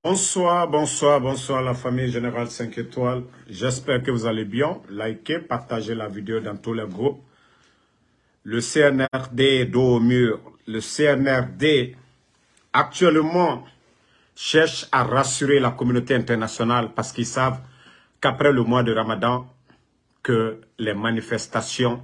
Bonsoir, bonsoir, bonsoir la famille Générale 5 étoiles. J'espère que vous allez bien. Likez, partagez la vidéo dans tous les groupes. Le CNRD dos au mur. Le CNRD actuellement cherche à rassurer la communauté internationale parce qu'ils savent qu'après le mois de Ramadan, que les manifestations,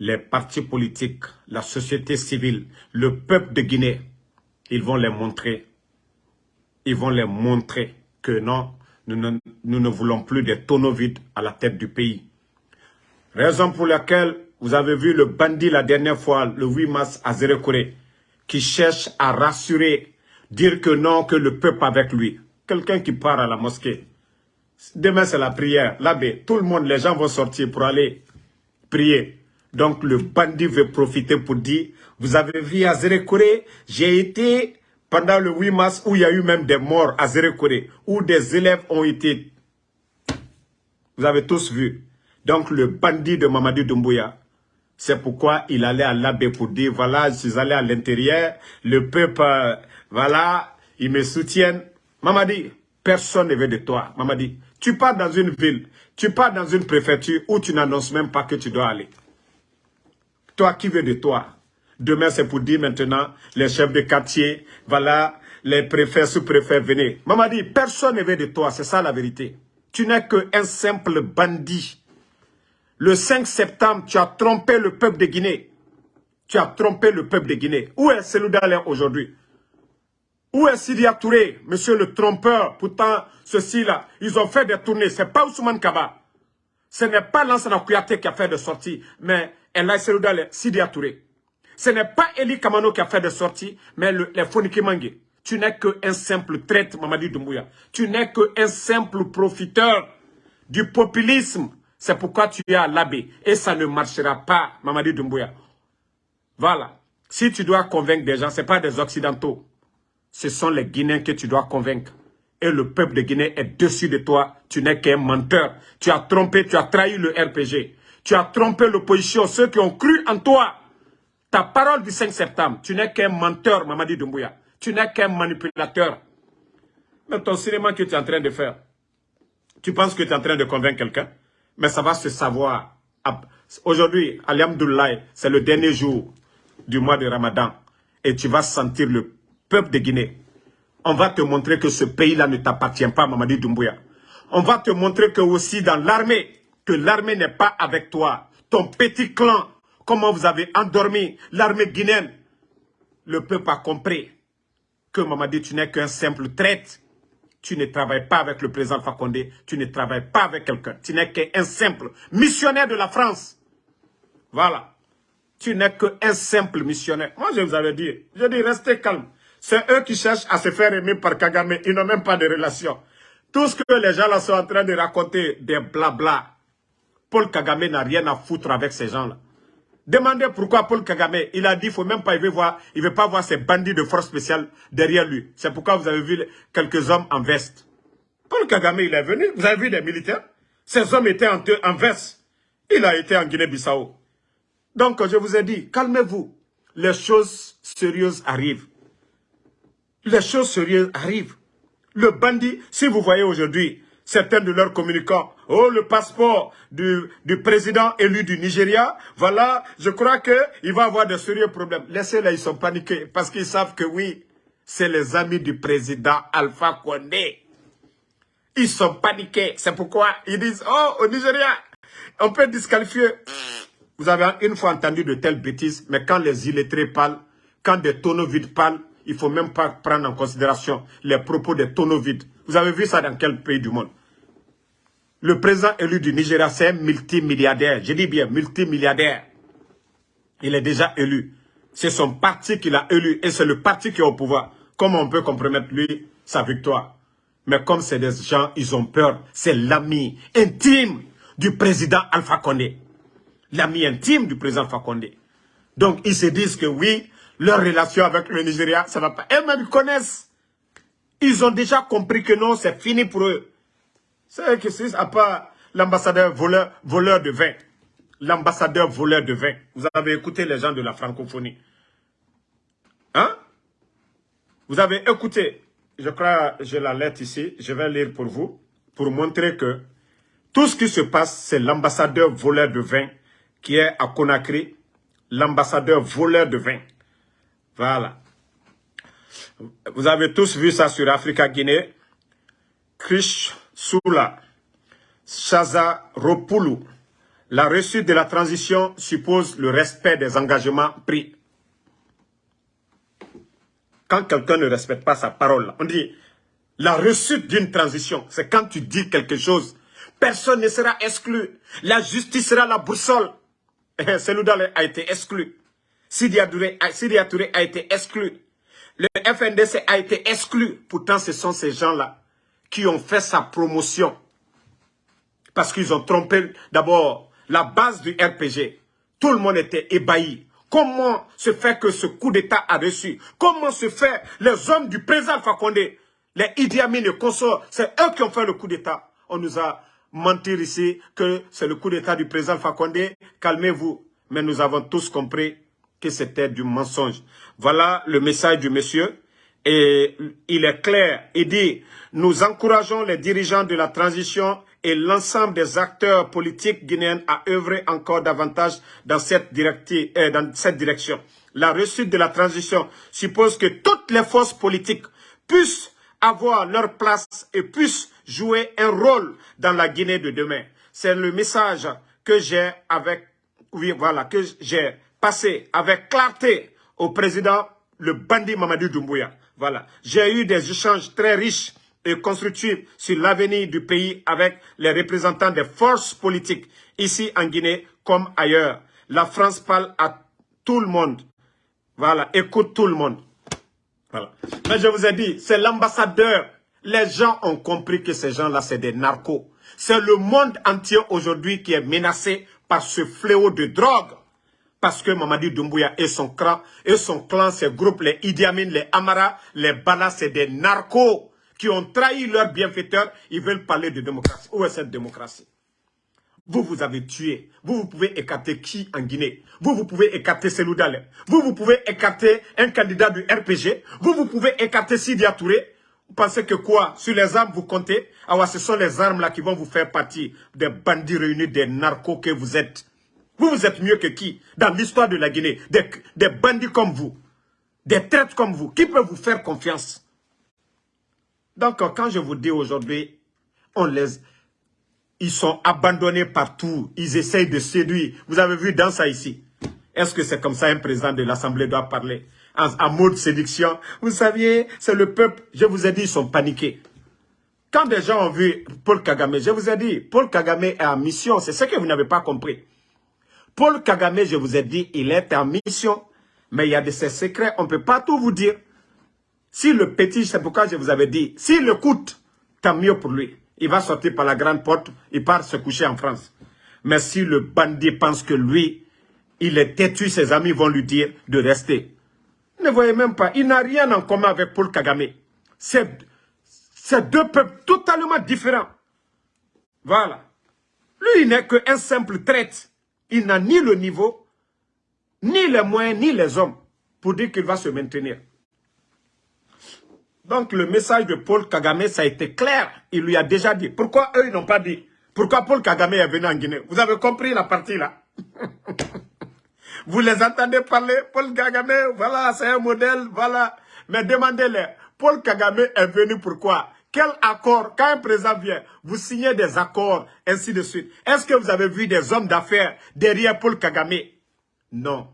les partis politiques, la société civile, le peuple de Guinée, ils vont les montrer ils vont les montrer que non, nous ne, voulons plus des tonneaux vides à la tête du pays. Raison pour laquelle vous avez vu le bandit la dernière fois, le 8 mars à Zérekoré, qui cherche à rassurer, dire que non, que le peuple avec lui. Quelqu'un qui part à la mosquée. Demain, c'est la prière. L'abbé, tout le monde, les gens vont sortir pour aller prier. Donc, le bandit veut profiter pour dire, vous avez vu à Zérekoré, j'ai été pendant le 8 mars où il y a eu même des morts à Zérekore, où des élèves ont été... Vous avez tous vu. Donc le bandit de Mamadi Doumbouya, c'est pourquoi il allait à l'abbé pour dire, voilà, je suis allé à l'intérieur, le peuple, euh, voilà, ils me soutiennent. Mamadi, personne ne veut de toi. Mamadi, tu pars dans une ville, tu pars dans une préfecture où tu n'annonces même pas que tu dois aller. Toi, qui veut de toi? Demain, c'est pour dire maintenant, les chefs de quartier, voilà, les préfets, sous-préfets, venez. Mamadi, personne ne veut de toi, c'est ça la vérité. Tu n'es qu'un simple bandit. Le 5 septembre, tu as trompé le peuple de Guinée. Tu as trompé le peuple de Guinée. Où est Selou aujourd'hui? Où est Sidia Touré, monsieur le trompeur? Pourtant, ceux-ci-là, ils ont fait des tournées. Ce n'est pas Ousmane Kaba. Ce n'est pas Lansana Kouyaté qui a fait des sorties, mais elle a Selou Sidia Touré. Ce n'est pas Eli Kamano qui a fait des sorties, mais le, les Foniki Mangé. Tu n'es qu'un simple traite, Mamadi Doumbouya. Tu n'es qu'un simple profiteur du populisme. C'est pourquoi tu es à l'abbé. Et ça ne marchera pas, Mamadi Doumbouya. Voilà. Si tu dois convaincre des gens, ce pas des Occidentaux. Ce sont les Guinéens que tu dois convaincre. Et le peuple de Guinée est dessus de toi. Tu n'es qu'un menteur. Tu as trompé, tu as trahi le RPG. Tu as trompé l'opposition, ceux qui ont cru en toi. Ta parole du 5 septembre, tu n'es qu'un menteur, Mamadi Doumbouya. Tu n'es qu'un manipulateur. Mais ton cinéma que tu es en train de faire, tu penses que tu es en train de convaincre quelqu'un, mais ça va se savoir. Aujourd'hui, Alihamdoulaye, c'est le dernier jour du mois de Ramadan. Et tu vas sentir le peuple de Guinée. On va te montrer que ce pays-là ne t'appartient pas, Mamadi Doumbouya. On va te montrer que aussi dans l'armée, que l'armée n'est pas avec toi. Ton petit clan comment vous avez endormi l'armée guinéenne? Le peuple a compris que Mamadi, tu n'es qu'un simple traite. Tu ne travailles pas avec le président Fakonde, tu ne travailles pas avec quelqu'un. Tu n'es qu'un simple missionnaire de la France. Voilà. Tu n'es qu'un simple missionnaire. Moi, je vous avais dit, je dis, restez calme. C'est eux qui cherchent à se faire aimer par Kagame. Ils n'ont même pas de relation. Tout ce que les gens là sont en train de raconter, des blabla. Paul Kagame n'a rien à foutre avec ces gens-là. Demandez pourquoi Paul Kagame, il a dit, il faut même pas, voir, il pas voir ces bandits de force spéciale derrière lui. C'est pourquoi vous avez vu quelques hommes en veste. Paul Kagame, il est venu, vous avez vu des militaires? Ces hommes étaient en, en veste. Il a été en Guinée-Bissau. Donc, je vous ai dit, calmez-vous. Les choses sérieuses arrivent. Les choses sérieuses arrivent. Le bandit, si vous voyez aujourd'hui, certains de leurs communicants. Oh, le passeport du, président élu du Nigeria, voilà, je crois qu'il va avoir de sérieux problèmes. Laissez-les, ils sont paniqués parce qu'ils savent que oui, c'est les amis du président Alpha Condé. Ils sont paniqués. C'est pourquoi ils disent, oh, au Nigeria, on peut disqualifier. Vous avez une fois entendu de telles bêtises, mais quand les illettrés parlent, quand des tonneaux vides parlent, il ne faut même pas prendre en considération les propos des tonneaux vides. Vous avez vu ça dans quel pays du monde? Le président élu du Nigeria, c'est un multimilliardaire. Je dis bien multimilliardaire. Il est déjà élu. C'est son parti qui l'a élu et c'est le parti qui est au pouvoir. Comment on peut compromettre lui, sa victoire Mais comme c'est des gens, ils ont peur. C'est l'ami intime du président Alpha Condé. L'ami intime du président Alpha Condé. Donc ils se disent que oui, leur relation avec le Nigeria, ça va pas. Eux-mêmes connaissent. Ils ont déjà compris que non, c'est fini pour eux. C'est que c'est à part l'ambassadeur voleur, voleur de vin. L'ambassadeur voleur de vin. Vous avez écouté les gens de la francophonie. Hein? Vous avez écouté. je crois, j'ai la lettre ici, je vais lire pour vous, pour montrer que tout ce qui se passe, c'est l'ambassadeur voleur de vin qui est à Conakry, l'ambassadeur voleur de vin. Voilà. Vous avez tous vu ça sur Africa Guinée. Krish Soula, Shaza Ropulu. La réussite de la transition suppose le respect des engagements pris quand quelqu'un ne respecte pas sa parole, on dit la réussite d'une transition, c'est quand tu dis quelque chose, personne ne sera exclu. La justice sera la boussole. Seloudale a été exclu. Sidi Touré a été exclu. Le FNDC a été exclu. Pourtant, ce sont ces gens-là qui ont fait sa promotion. Parce qu'ils ont trompé d'abord la base du RPG. Tout le monde était ébahi. Comment se fait que ce coup d'État a reçu? Comment se fait les hommes du président Fakonde, les Idi Amin et consorts, c'est eux qui ont fait le coup d'État? On nous a menti ici que c'est le coup d'État du président Fakonde. Calmez-vous. Mais nous avons tous compris que c'était du mensonge. Voilà le message du monsieur. Et il est clair. Il dit, nous encourageons les dirigeants de la transition et l'ensemble des acteurs politiques guinéens à œuvrer encore davantage dans cette, euh, dans cette direction. La réussite de la transition suppose que toutes les forces politiques puissent avoir leur place et puissent jouer un rôle dans la Guinée de demain. C'est le message que j'ai avec, voilà, que j'ai passé avec clarté au président, le bandit Mamadou Doumbouya. Voilà. J'ai eu des échanges très riches et constructive sur l'avenir du pays avec les représentants des forces politiques ici en Guinée comme ailleurs. La France parle à tout le monde. Voilà, écoute tout le monde. Voilà. Mais je vous ai dit, c'est l'ambassadeur. Les gens ont compris que ces gens-là, c'est des narcos. C'est le monde entier aujourd'hui qui est menacé par ce fléau de drogue. Parce que Mamadi Doumbouya et son clan, et son clan, ses groupes, les Idi les Amara, les Bala, c'est des narcos qui ont trahi leurs bienfaiteurs, ils veulent parler de démocratie. Où est cette démocratie? Vous, vous avez tué. Vous, vous pouvez écarter qui en Guinée? Vous, vous pouvez écarter Selou Vous, vous pouvez écarter un candidat du RPG. Vous, vous pouvez écarter Sidia Touré. Vous pensez que quoi? Sur les armes, vous comptez? Ah ce sont les armes là qui vont vous faire partie des bandits réunis, des narcos que vous êtes. Vous, vous êtes mieux que qui Dans l'histoire de la Guinée, des, bandits comme vous, des traites comme vous, qui peut vous faire confiance? Donc, quand je vous dis aujourd'hui, on les, ils sont abandonnés partout. Ils essayent de séduire. Vous avez vu dans ça ici. Est-ce que c'est comme ça un président de l'Assemblée doit parler? En, mode séduction Vous saviez, c'est le peuple. Je vous ai dit, ils sont paniqués. Quand des gens ont vu Paul Kagame, je vous ai dit, Paul Kagame est en mission. C'est ce que vous n'avez pas compris. Paul Kagame, je vous ai dit, il est en mission. Mais il y a de ses secrets, on ne peut pas tout vous dire. Si le petit, c'est pourquoi je vous avais dit, s'il coûte, tant mieux pour lui. Il va sortir par la grande porte, il part se coucher en France. Mais si le bandit pense que lui, il est têtu, ses amis vont lui dire de rester. Ne voyez même pas, il n'a rien en commun avec Paul Kagame. C'est deux peuples totalement différents. Voilà. Lui, il n'est qu'un simple traite. Il n'a ni le niveau, ni les moyens, ni les hommes pour dire qu'il va se maintenir. Donc le message de Paul Kagame, ça a été clair. Il lui a déjà dit. Pourquoi eux, ils n'ont pas dit? Pourquoi Paul Kagame est venu en Guinée? Vous avez compris la partie là Vous les entendez parler? Paul Kagame, voilà, c'est un modèle, voilà. Mais demandez-les, Paul Kagame est venu pourquoi Quel accord Quand un président vient, vous signez des accords, ainsi de suite. Est-ce que vous avez vu des hommes d'affaires derrière Paul Kagame? Non.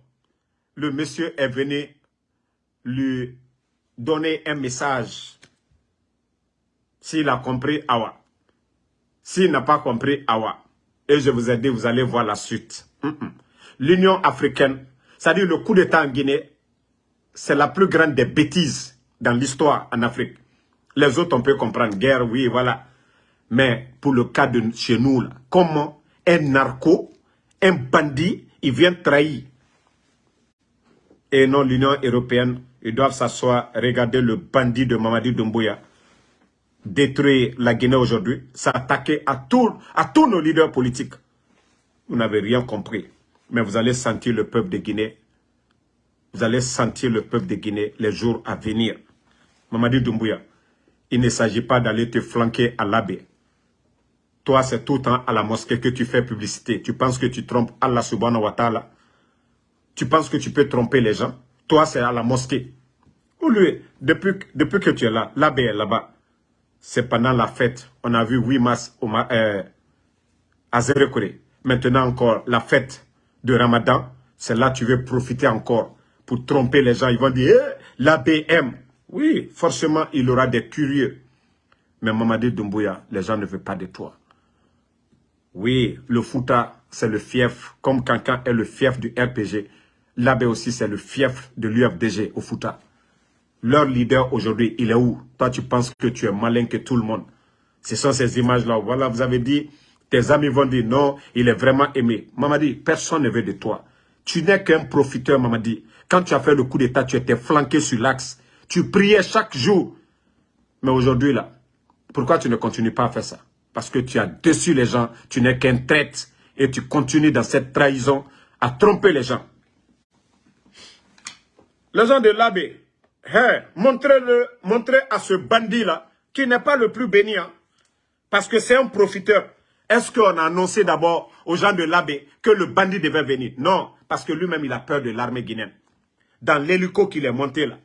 Le monsieur est venu lui donner un message. S'il a compris, Awa. S'il n'a pas compris, Awa. Et je vous ai dit, vous allez voir la suite. L'Union africaine, c'est-à-dire le coup d'État en Guinée, c'est la plus grande des bêtises dans l'histoire en Afrique. Les autres, on peut comprendre. Guerre, oui, voilà. Mais pour le cas de chez nous, là, comment un narco, un bandit, il vient trahir? Et non l'Union européenne ils doivent s'asseoir, regarder le bandit de Mamadi Doumbouya détruire la Guinée aujourd'hui, s'attaquer à, à tous nos leaders politiques. Vous n'avez rien compris. Mais vous allez sentir le peuple de Guinée. Vous allez sentir le peuple de Guinée les jours à venir. Mamadi Doumbouya, il ne s'agit pas d'aller te flanquer à l'abbé. Toi, c'est tout le temps à la mosquée que tu fais publicité. Tu penses que tu trompes Allah subhanahu wa ta'ala. Tu penses que tu peux tromper les gens. Toi, c'est à la mosquée. Ou lui, depuis, depuis que tu es là, l'abbé est là-bas. C'est pendant la fête. On a vu 8 mars au, euh, à Zérekore. Maintenant encore, la fête de Ramadan, c'est là que tu veux profiter encore pour tromper les gens. Ils vont dire, eh, l'abbé aime. Oui, forcément, il aura des curieux. Mais Mamadi Doumbouya, les gens ne veulent pas de toi. Oui, le Fouta, c'est le fief, comme Kankan est le fief du RPG. L'abbé aussi, c'est le fief de l'UFDG au Fouta. Leur leader aujourd'hui, il est où? Toi, tu penses que tu es malin que tout le monde. Ce sont ces images-là. Voilà, vous avez dit, tes amis vont dire non, il est vraiment aimé. Mamadi, personne ne veut de toi. Tu n'es qu'un profiteur, Mamadi. Quand tu as fait le coup d'état, tu étais flanqué sur l'axe. Tu priais chaque jour. Mais aujourd'hui, là, pourquoi tu ne continues pas à faire ça? Parce que tu as déçu les gens, tu n'es qu'un traite et tu continues dans cette trahison à tromper les gens. Les gens de l'abbé, montrez-le, montrez à ce bandit-là, qui n'est pas le plus béni, hein, parce que c'est un profiteur. Est-ce qu'on a annoncé d'abord aux gens de l'abbé que le bandit devait venir? Non, parce que lui-même, il a peur de l'armée guinéenne. Dans l'hélico qu'il est monté là,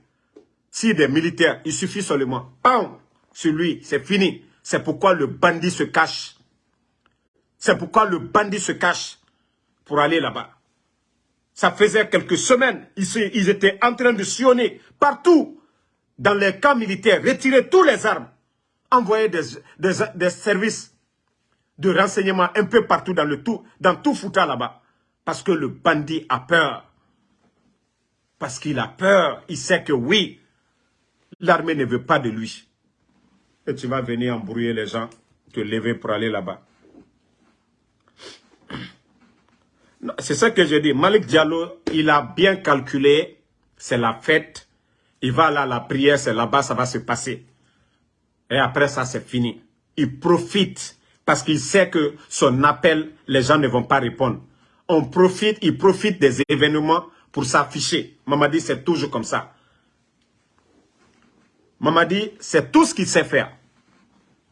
si des militaires, il suffit seulement, pam, sur lui, c'est fini. C'est pourquoi le bandit se cache. C'est pourquoi le bandit se cache pour aller là-bas. Ça faisait quelques semaines, ils, étaient en train de sillonner partout dans les camps militaires, retirer tous les armes, envoyer des, services de renseignement un peu partout dans, tout, dans tout Fouta là-bas. Parce que le bandit a peur. Parce qu'il a peur. Il sait que oui, L'armée ne veut pas de lui. Et tu vas venir embrouiller les gens, te lever pour aller là-bas. C'est ça que je dis. Malik Diallo, il a bien calculé. C'est la fête. Il va là, la prière, c'est là-bas, ça va se passer. Et après ça, c'est fini. Il profite parce qu'il sait que son appel, les gens ne vont pas répondre. On profite, il profite des événements pour s'afficher. Maman c'est toujours comme ça. Mamadi, c'est tout ce qu'il sait faire.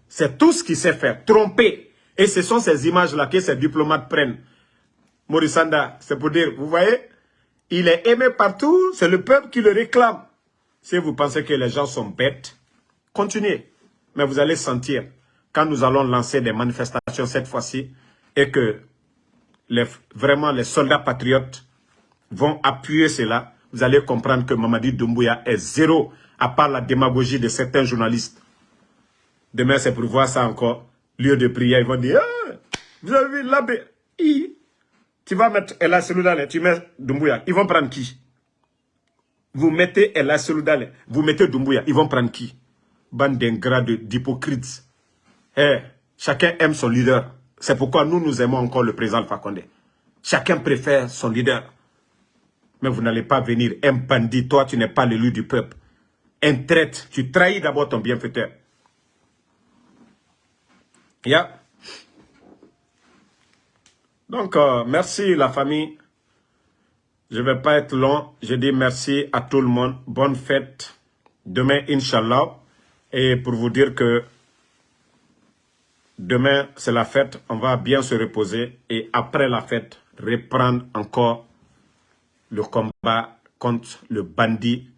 C'est tout ce qu'il sait faire. Tromper. Et ce sont ces images-là que ces diplomates prennent. Morissanda, c'est pour dire, vous voyez, il est aimé partout, c'est le peuple qui le réclame. Si vous pensez que les gens sont bêtes, continuez. Mais vous allez sentir, quand nous allons lancer des manifestations cette fois-ci, et que vraiment les soldats patriotes vont appuyer cela, vous allez comprendre que Mamadi Doumbouya est zéro à part la démagogie de certains journalistes. Demain, c'est pour voir ça encore. Lieu de prière, ils vont dire, ah, vous avez vu l'abbé, tu vas mettre Ella Seloudale, tu mets Doumbouya, ils vont prendre qui? Vous mettez Ella Seloudale, vous mettez Doumbouya, ils vont prendre qui? Bande d'ingrats, d'hypocrites. Eh, chacun aime son leader. C'est pourquoi nous, nous aimons encore le président Fakonde. Chacun préfère son leader. Mais vous n'allez pas venir un bandit, toi tu n'es pas l'élu du peuple un traite, tu trahis d'abord ton bienfaiteur. Donc, euh, merci la famille. Je ne vais pas être long. Je dis merci à tout le monde. Bonne fête. Demain, Inch'Allah. Et pour vous dire que demain, c'est la fête. On va bien se reposer. Et après la fête, reprendre encore le combat contre le bandit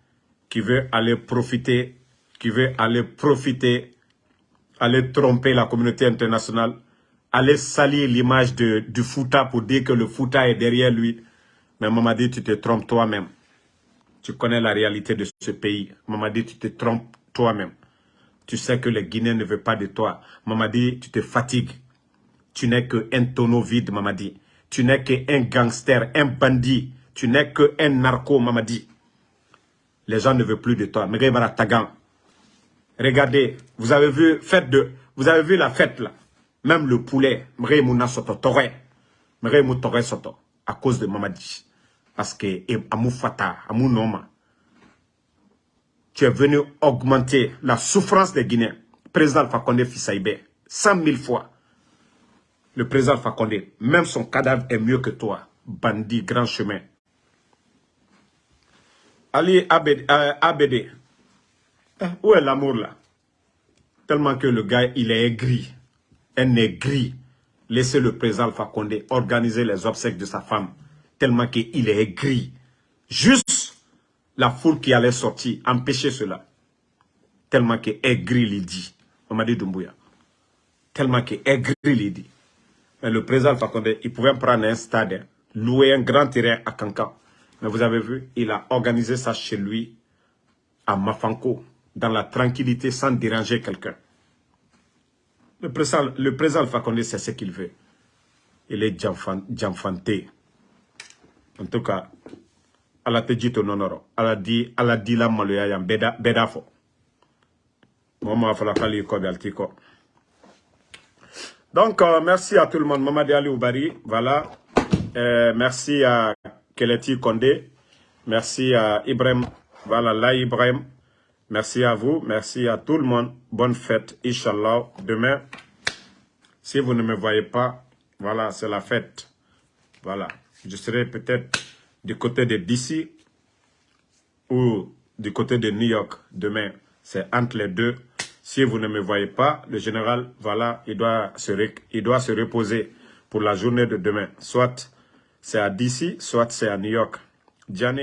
qui veut aller profiter, qui veut aller profiter, aller tromper la communauté internationale, aller salir l'image du Fouta pour dire que le Fouta est derrière lui. Mais Mamadi, tu te trompes toi-même. Tu connais la réalité de ce pays. Mamadi, tu te trompes toi-même. Tu sais que les Guinéens ne veulent pas de toi. Mamadi, tu te fatigues. Tu n'es qu'un tonneau vide, Mamadi. Tu n'es qu'un gangster, un bandit. Tu n'es qu'un narco, Mamadi les gens ne veulent plus de toi. Regardez, vous avez vu, fête de, vous avez vu la fête là. Même le poulet, à cause de Mamadi. Parce que, Amou Fata, Amou Noma, tu es venu augmenter la souffrance des Guinéens. Président Fakonde Fissaïbe, 100 000 fois. Le président Fakonde, même son cadavre est mieux que toi. Bandit, grand chemin. Ali ABD, euh, eh, où est l'amour là? Tellement que le gars, il est aigri. Un aigri. Laissez le président Alpha Condé organiser les obsèques de sa femme. Tellement qu'il est aigri. Juste la foule qui allait sortir, empêcher cela. Tellement que aigri, il dit. dit Doumbouya. Tellement que aigri, il dit. Le président Alpha Condé, il pouvait prendre un stade, louer un grand terrain à Kanka. Mais vous avez vu, il a organisé ça chez lui, à Mafanko, dans la tranquillité, sans déranger quelqu'un. Le président, le président c'est ce qu'il veut. Il est jamfanté. En tout cas, ala te jito nonoro ala di ala di la maloya yan beda fo mama fala kali ko be ko donc euh, merci à tout le monde Mamadi Ali Oubari voilà euh, merci à Keleti Kondé merci à Ibrahim voilà là Ibrahim merci à vous merci à tout le monde bonne fête Inch'Allah demain si vous ne me voyez pas voilà c'est la fête voilà je serai peut-être du côté de DC ou du côté de New York demain. C'est entre les deux. Si vous ne me voyez pas, le général, voilà, il doit se, il doit se reposer pour la journée de demain. Soit c'est à DC, soit c'est à New York. Diane